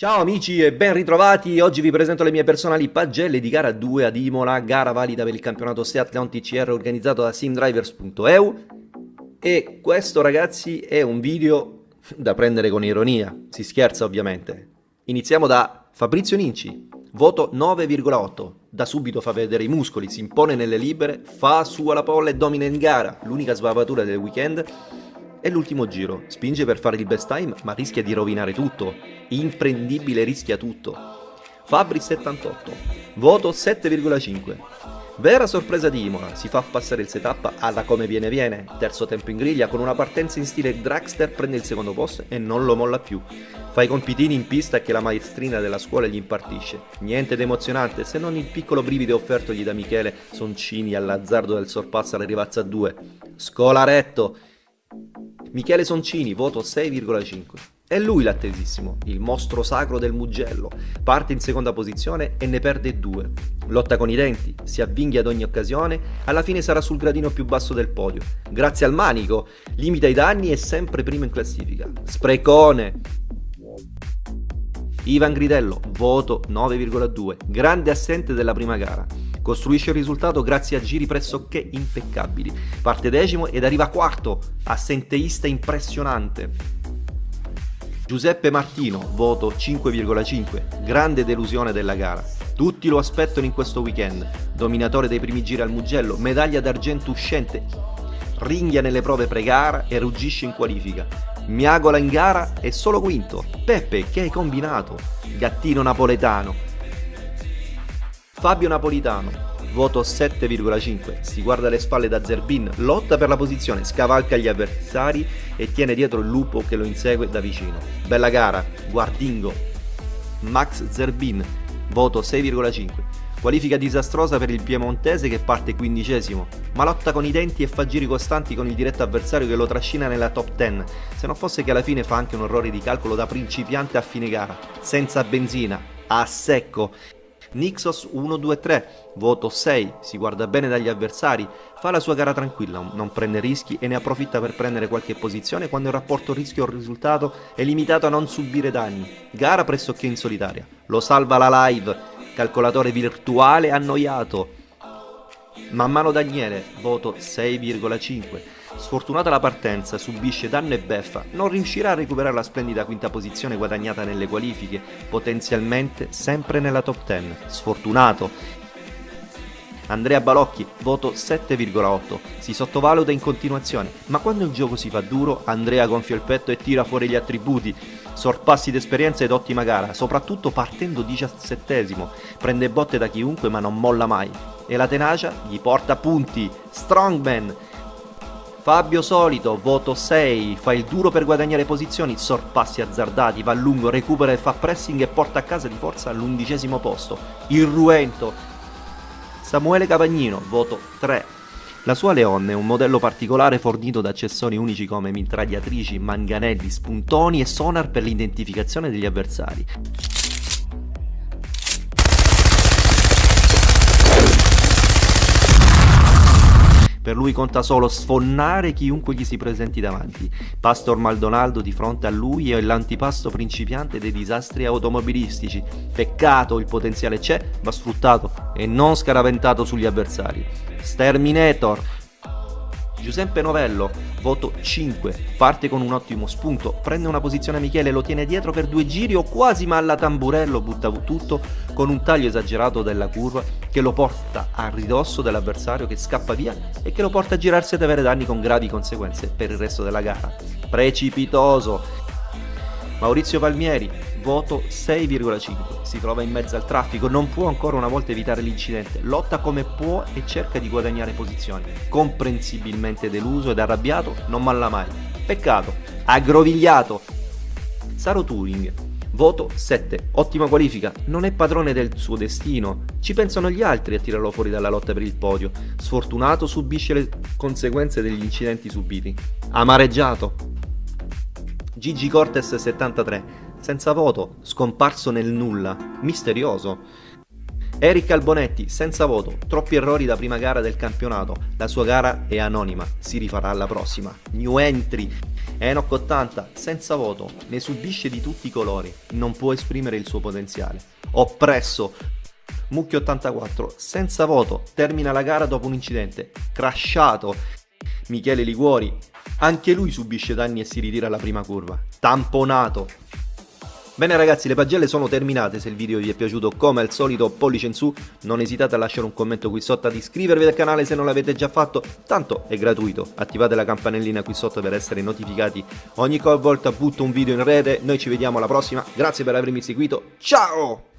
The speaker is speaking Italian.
Ciao amici e ben ritrovati, oggi vi presento le mie personali pagelle di gara 2 ad Imola, gara valida per il campionato Seat Leon TCR organizzato da simdrivers.eu e questo ragazzi è un video da prendere con ironia, si scherza ovviamente. Iniziamo da Fabrizio Ninci, voto 9,8, da subito fa vedere i muscoli, si impone nelle libere, fa sua la pole e domina in gara, l'unica sbavatura del weekend è l'ultimo giro, spinge per fare il best time ma rischia di rovinare tutto, imprendibile rischia tutto. Fabri 78, voto 7,5. Vera sorpresa di Imola, si fa passare il setup alla come viene viene, terzo tempo in griglia con una partenza in stile dragster prende il secondo posto e non lo molla più. Fa i compitini in pista che la maestrina della scuola gli impartisce. Niente di emozionante se non il piccolo brivido offertogli da Michele Soncini all'azzardo del sorpasso alla rivazza 2. Scolaretto! Michele Soncini, voto 6,5. È lui l'attesissimo, il mostro sacro del Mugello. Parte in seconda posizione e ne perde due. Lotta con i denti, si avvinghia ad ogni occasione, alla fine sarà sul gradino più basso del podio. Grazie al manico, limita i danni e sempre primo in classifica. Sprecone! Ivan Gridello, voto 9,2. Grande assente della prima gara. Costruisce il risultato grazie a giri pressoché impeccabili. Parte decimo ed arriva quarto, assenteista impressionante. Giuseppe Martino, voto 5,5, grande delusione della gara. Tutti lo aspettano in questo weekend. Dominatore dei primi giri al Mugello, medaglia d'argento uscente. Ringhia nelle prove pre-gara e ruggisce in qualifica. Miagola in gara e solo quinto. Peppe, che hai combinato? Gattino napoletano. Fabio Napolitano, voto 7,5, si guarda alle spalle da Zerbin, lotta per la posizione, scavalca gli avversari e tiene dietro il lupo che lo insegue da vicino. Bella gara, guardingo. Max Zerbin, voto 6,5. Qualifica disastrosa per il piemontese che parte quindicesimo, ma lotta con i denti e fa giri costanti con il diretto avversario che lo trascina nella top 10, se non fosse che alla fine fa anche un errore di calcolo da principiante a fine gara, senza benzina, a secco, Nixos 1-2-3, voto 6, si guarda bene dagli avversari, fa la sua gara tranquilla, non prende rischi e ne approfitta per prendere qualche posizione quando il rapporto rischio-risultato è limitato a non subire danni. Gara pressoché in solitaria. Lo salva la live, calcolatore virtuale annoiato. Man mano Daniele, voto 6,5. Sfortunata la partenza, subisce danno e beffa, non riuscirà a recuperare la splendida quinta posizione guadagnata nelle qualifiche, potenzialmente sempre nella top 10. Sfortunato. Andrea Balocchi, voto 7,8. Si sottovaluta in continuazione, ma quando il gioco si fa duro, Andrea gonfia il petto e tira fuori gli attributi. Sorpassi d'esperienza ed ottima gara, soprattutto partendo diciassettesimo. Prende botte da chiunque ma non molla mai. E la tenacia gli porta punti. Strongman, Fabio Solito, voto 6, fa il duro per guadagnare posizioni, sorpassi azzardati, va lungo, recupera e fa pressing e porta a casa di forza all'undicesimo posto. Irruento. Samuele Cavagnino, voto 3. La sua Leon è un modello particolare fornito da accessori unici come mitragliatrici, manganelli, spuntoni e sonar per l'identificazione degli avversari. Per lui conta solo sfonnare chiunque gli si presenti davanti. Pastor Maldonaldo di fronte a lui è l'antipasto principiante dei disastri automobilistici. Peccato, il potenziale c'è, va sfruttato e non scaraventato sugli avversari. Sterminator, Giuseppe Novello, voto 5, parte con un ottimo spunto, prende una posizione a Michele, lo tiene dietro per due giri o quasi ma alla tamburello butta tutto con un taglio esagerato della curva che lo porta a ridosso dell'avversario che scappa via e che lo porta a girarsi ed avere danni con gravi conseguenze per il resto della gara. Precipitoso! Maurizio Palmieri, voto 6,5. Si trova in mezzo al traffico, non può ancora una volta evitare l'incidente, lotta come può e cerca di guadagnare posizioni. Comprensibilmente deluso ed arrabbiato, non malla mai. Peccato, aggrovigliato. Saro Turing, voto 7. Ottima qualifica, non è padrone del suo destino. Ci pensano gli altri a tirarlo fuori dalla lotta per il podio. Sfortunato subisce le conseguenze degli incidenti subiti. Amareggiato. Gigi Cortes 73 senza voto, scomparso nel nulla, misterioso. Eric Albonetti, senza voto, troppi errori da prima gara del campionato, la sua gara è anonima, si rifarà alla prossima. New entry, Enoch 80, senza voto, ne subisce di tutti i colori, non può esprimere il suo potenziale. Oppresso, Mucchio 84, senza voto, termina la gara dopo un incidente, crashato. Michele Liguori, anche lui subisce danni e si ritira alla prima curva. Tamponato, Bene ragazzi, le pagelle sono terminate, se il video vi è piaciuto come al solito pollice in su, non esitate a lasciare un commento qui sotto, ad iscrivervi al canale se non l'avete già fatto, tanto è gratuito, attivate la campanellina qui sotto per essere notificati ogni volta butto un video in rete, noi ci vediamo alla prossima, grazie per avermi seguito, ciao!